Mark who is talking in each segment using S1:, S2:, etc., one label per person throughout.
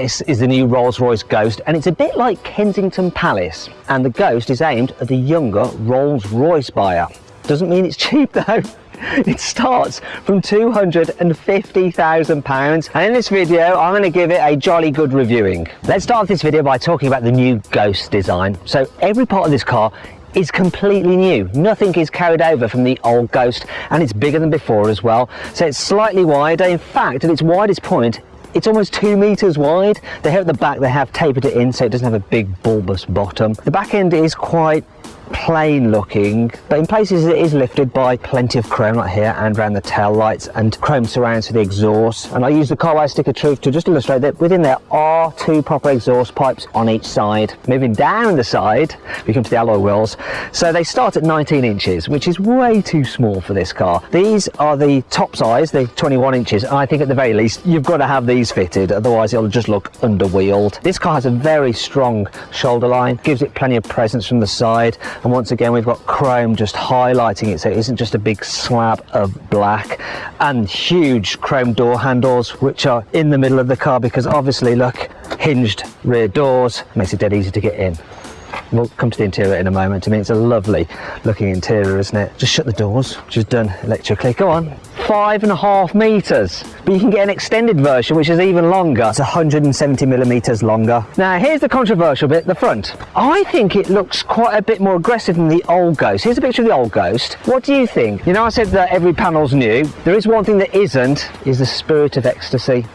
S1: This is the new Rolls-Royce Ghost and it's a bit like Kensington Palace and the Ghost is aimed at the younger Rolls-Royce buyer. Doesn't mean it's cheap though. It starts from £250,000 and in this video I'm going to give it a jolly good reviewing. Let's start this video by talking about the new Ghost design. So every part of this car is completely new. Nothing is carried over from the old Ghost and it's bigger than before as well. So it's slightly wider. In fact, at its widest point, it's almost two meters wide. They have at the back, they have tapered it in so it doesn't have a big bulbous bottom. The back end is quite plain looking but in places it is lifted by plenty of chrome like here and around the tail lights and chrome surrounds for the exhaust. And I use the Carwow stick of truth to just illustrate that within there are two proper exhaust pipes on each side. Moving down the side we come to the alloy wheels so they start at 19 inches which is way too small for this car. These are the top size the 21 inches and I think at the very least you've got to have these fitted otherwise it'll just look underwheeled. This car has a very strong shoulder line gives it plenty of presence from the side and once again we've got chrome just highlighting it so it isn't just a big slab of black and huge chrome door handles which are in the middle of the car because obviously look hinged rear doors makes it dead easy to get in We'll come to the interior in a moment. I mean, it's a lovely looking interior, isn't it? Just shut the doors, which is done electrically. Go on. Five and a half meters. But you can get an extended version, which is even longer. It's 170 millimeters longer. Now, here's the controversial bit, the front. I think it looks quite a bit more aggressive than the old Ghost. Here's a picture of the old Ghost. What do you think? You know, I said that every panel's new. There is one thing that isn't, is the spirit of ecstasy.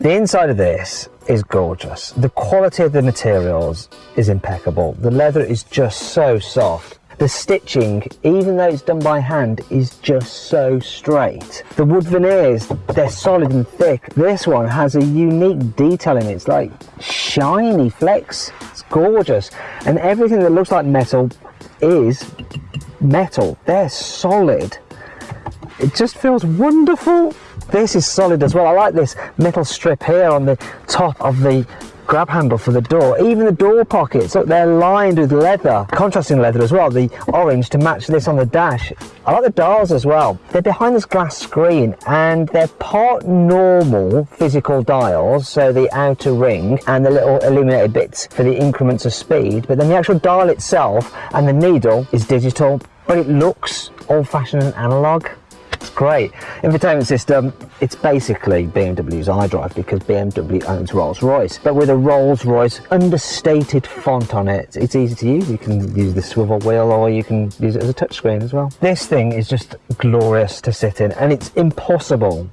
S1: The inside of this is gorgeous. The quality of the materials is impeccable. The leather is just so soft. The stitching, even though it's done by hand, is just so straight. The wood veneers, they're solid and thick. This one has a unique detail in it. It's like shiny flecks. It's gorgeous. And everything that looks like metal is metal. They're solid. It just feels wonderful. This is solid as well. I like this metal strip here on the top of the grab handle for the door. Even the door pockets, look, they're lined with leather, contrasting leather as well, the orange to match this on the dash. I like the dials as well. They're behind this glass screen and they're part normal physical dials, so the outer ring and the little illuminated bits for the increments of speed, but then the actual dial itself and the needle is digital, but it looks old-fashioned and analog. It's great. Infotainment system, it's basically BMW's iDrive because BMW owns Rolls-Royce, but with a Rolls-Royce understated font on it. It's easy to use. You can use the swivel wheel or you can use it as a touchscreen as well. This thing is just glorious to sit in and it's impossible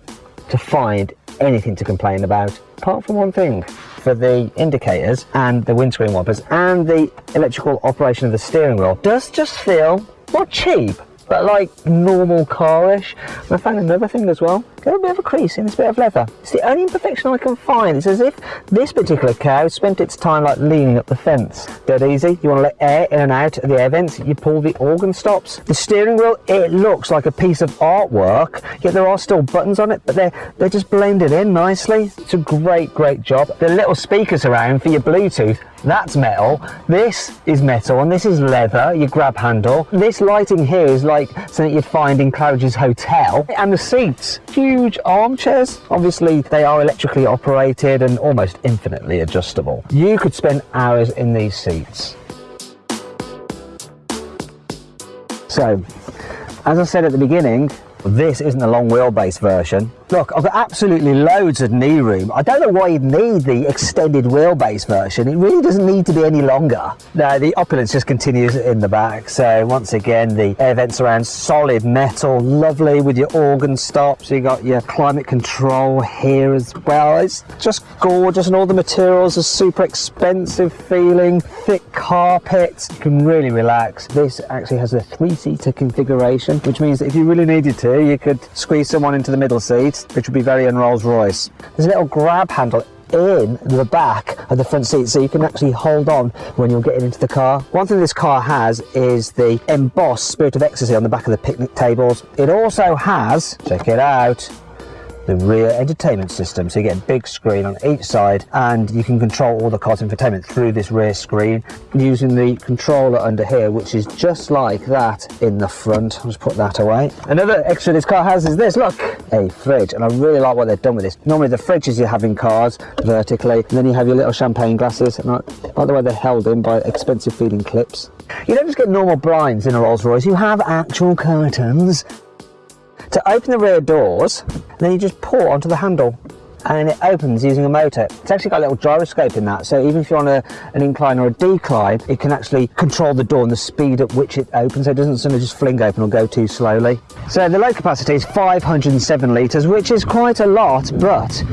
S1: to find anything to complain about apart from one thing for the indicators and the windscreen wipers and the electrical operation of the steering wheel does just feel not cheap but like normal carish. And I found another thing as well. a little bit of a crease in this bit of leather. It's the only imperfection I can find. It's as if this particular cow spent its time like leaning up the fence. Dead easy. You want to let air in and out of the air vents. You pull the organ stops. The steering wheel, it looks like a piece of artwork, yet there are still buttons on it, but they're, they're just blended in nicely. It's a great, great job. The little speakers around for your Bluetooth, that's metal. This is metal and this is leather, your grab handle. This lighting here is like something you'd find in Claridge's Hotel. And the seats, huge armchairs. Obviously they are electrically operated and almost infinitely adjustable. You could spend hours in these seats. So, as I said at the beginning, this isn't a long wheelbase version. Look, I've got absolutely loads of knee room. I don't know why you'd need the extended wheelbase version. It really doesn't need to be any longer. No, the opulence just continues in the back. So once again, the air vents around solid metal, lovely with your organ stops. you've got your climate control here as well. It's just gorgeous and all the materials are super expensive feeling, thick carpet. You can really relax. This actually has a three-seater configuration, which means that if you really needed to, you could squeeze someone into the middle seat which would be very un Rolls Royce. There's a little grab handle in the back of the front seat so you can actually hold on when you're getting into the car. One thing this car has is the embossed Spirit of Ecstasy on the back of the picnic tables. It also has, check it out, the rear entertainment system. So you get a big screen on each side and you can control all the car's infotainment through this rear screen using the controller under here, which is just like that in the front. I'll just put that away. Another extra this car has is this, look, a fridge. And I really like what they've done with this. Normally the fridges you have in cars vertically, and then you have your little champagne glasses. And like the way they're held in by expensive feeding clips. You don't just get normal blinds in a Rolls Royce, you have actual curtains to open the rear doors, then you just pull onto the handle and it opens using a motor. It's actually got a little gyroscope in that, so even if you're on a, an incline or a decline, it can actually control the door and the speed at which it opens, so it doesn't sort of just fling open or go too slowly. So the load capacity is 507 litres, which is quite a lot, but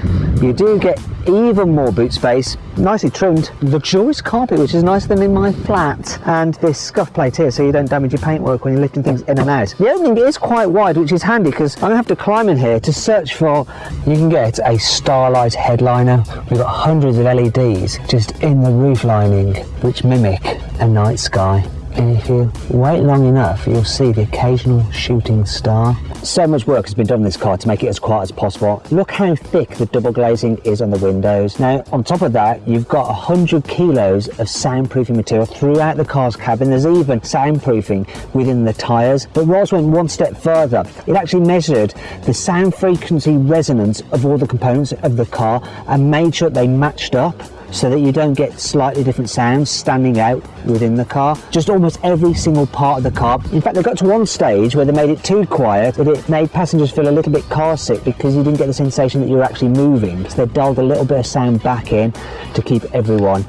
S1: you do get even more boot space, nicely trimmed, luxurious carpet, which is nicer than in my flat, and this scuff plate here so you don't damage your paintwork when you're lifting things in and out. The opening is quite wide, which is handy because I'm going to have to climb in here to search for, you can get a starlight headliner. We've got hundreds of LEDs just in the roof lining, which mimic a night sky and if you wait long enough you'll see the occasional shooting star. So much work has been done on this car to make it as quiet as possible. Look how thick the double glazing is on the windows. Now on top of that you've got 100 kilos of soundproofing material throughout the car's cabin. There's even soundproofing within the tyres. But Rolls went one step further. It actually measured the sound frequency resonance of all the components of the car and made sure they matched up so that you don't get slightly different sounds standing out within the car. Just almost every single part of the car. In fact, they got to one stage where they made it too quiet that it made passengers feel a little bit car sick because you didn't get the sensation that you were actually moving. So they dialed a little bit of sound back in to keep everyone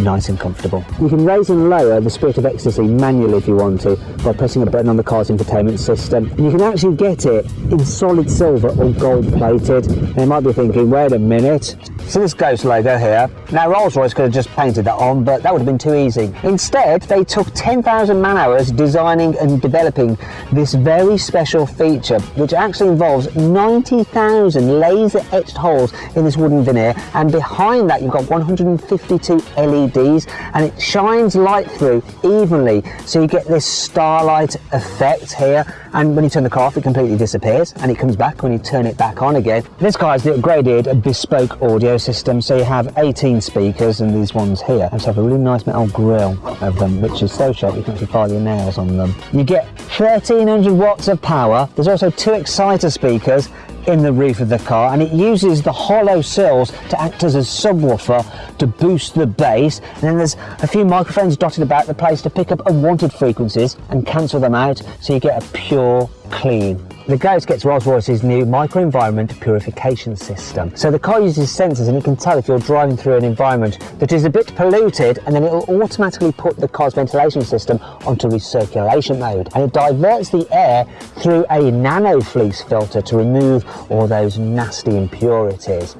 S1: nice and comfortable. You can raise and lower the Spirit of Ecstasy manually if you want to by pressing a button on the car's infotainment system. And you can actually get it in solid silver or gold plated. Now you might be thinking, wait a minute. So this Ghost logo here, now Rolls-Royce could have just painted that on, but that would have been too easy. Instead, they took 10,000 man hours designing and developing this very special feature, which actually involves 90,000 laser etched holes in this wooden veneer. And behind that, you've got 152 LED LEDs and it shines light through evenly so you get this starlight effect here and when you turn the car off it completely disappears and it comes back when you turn it back on again. This car has the upgraded bespoke audio system so you have 18 speakers and these ones here and have a really nice metal grille of them which is so sharp you can actually file your nails on them. You get 1300 watts of power, there's also two exciter speakers in the roof of the car and it uses the hollow sills to act as a subwoofer to boost the bass. And then there's a few microphones dotted about the place to pick up unwanted frequencies and cancel them out so you get a pure clean the Ghost gets Rolls-Royce's new microenvironment purification system. So the car uses sensors and it can tell if you're driving through an environment that is a bit polluted and then it will automatically put the car's ventilation system onto recirculation mode and it diverts the air through a nano fleece filter to remove all those nasty impurities.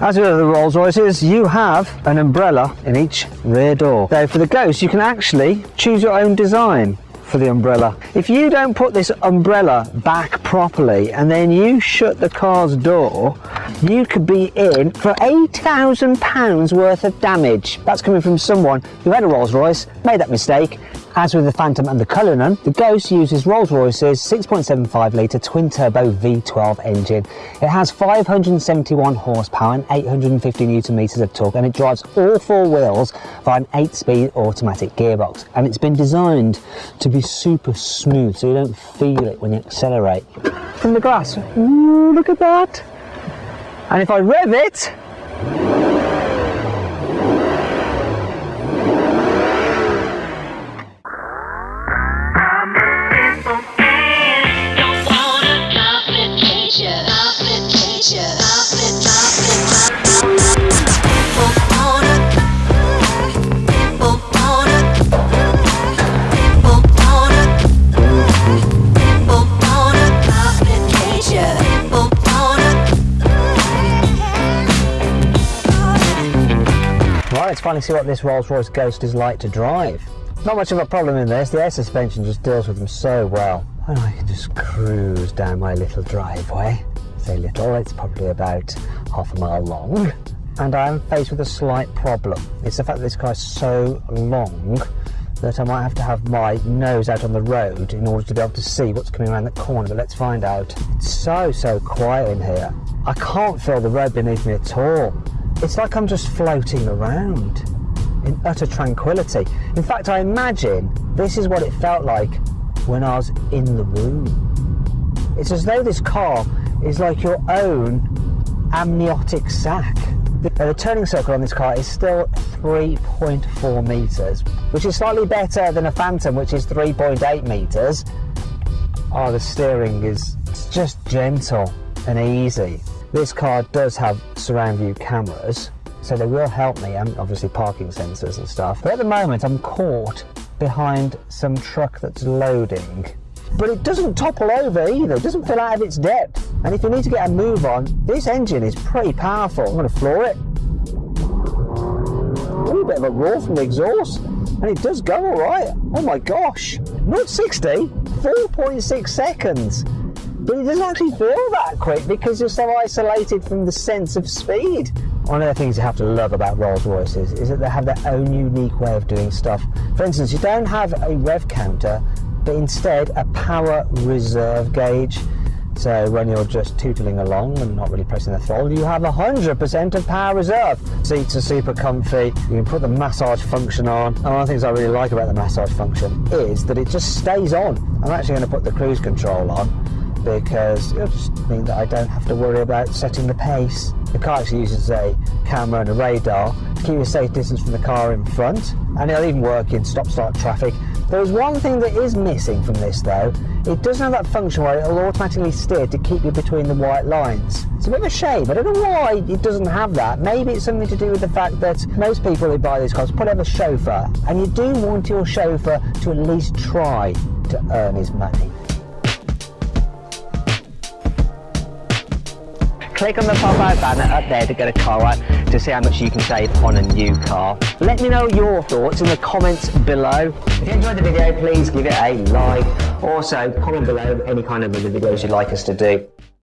S1: As with the Rolls-Royces, you have an umbrella in each rear door. So for the Ghost, you can actually choose your own design for the umbrella. If you don't put this umbrella back properly and then you shut the car's door, you could be in for £8,000 worth of damage. That's coming from someone who had a Rolls Royce, made that mistake, as with the Phantom and the Cullinan, the Ghost uses Rolls-Royce's 6.75 litre twin-turbo V12 engine. It has 571 horsepower and 850 newton meters of torque and it drives all four wheels via an 8-speed automatic gearbox and it's been designed to be super smooth so you don't feel it when you accelerate. From the grass, ooh, look at that! And if I rev it, finally see what this Rolls-Royce Ghost is like to drive. Not much of a problem in this, the air suspension just deals with them so well. And I can just cruise down my little driveway. Say little, it's probably about half a mile long. And I am faced with a slight problem. It's the fact that this car is so long that I might have to have my nose out on the road in order to be able to see what's coming around the corner, but let's find out. It's so, so quiet in here. I can't feel the road beneath me at all. It's like I'm just floating around in utter tranquility. In fact, I imagine this is what it felt like when I was in the womb. It's as though this car is like your own amniotic sac. The turning circle on this car is still 3.4 metres, which is slightly better than a Phantom, which is 3.8 metres. Oh, the steering is just gentle and easy. This car does have surround view cameras, so they will help me, and obviously parking sensors and stuff. But at the moment, I'm caught behind some truck that's loading. But it doesn't topple over either, it doesn't fill out of its depth. And if you need to get a move on, this engine is pretty powerful. I'm going to floor it. A little bit of a roar from the exhaust, and it does go all right. Oh my gosh, 0 60, 4.6 seconds but it doesn't actually feel that quick because you're so isolated from the sense of speed. One of the things you have to love about Rolls Royces is that they have their own unique way of doing stuff. For instance, you don't have a rev counter, but instead a power reserve gauge. So when you're just tootling along and not really pressing the throttle, you have 100% of power reserve. Seats are super comfy. You can put the massage function on. And one of the things I really like about the massage function is that it just stays on. I'm actually going to put the cruise control on because it'll just mean that I don't have to worry about setting the pace. The car actually uses a camera and a radar to keep a safe distance from the car in front, and it'll even work in stop-start traffic. There is one thing that is missing from this though. It doesn't have that function where it'll automatically steer to keep you between the white lines. It's a bit of a shame. I don't know why it doesn't have that. Maybe it's something to do with the fact that most people who buy these cars put have a chauffeur, and you do want your chauffeur to at least try to earn his money. Click on the pop-out banner up there to get a Carwow to see how much you can save on a new car. Let me know your thoughts in the comments below. If you enjoyed the video, please give it a like. Also, comment below any kind of other videos you'd like us to do.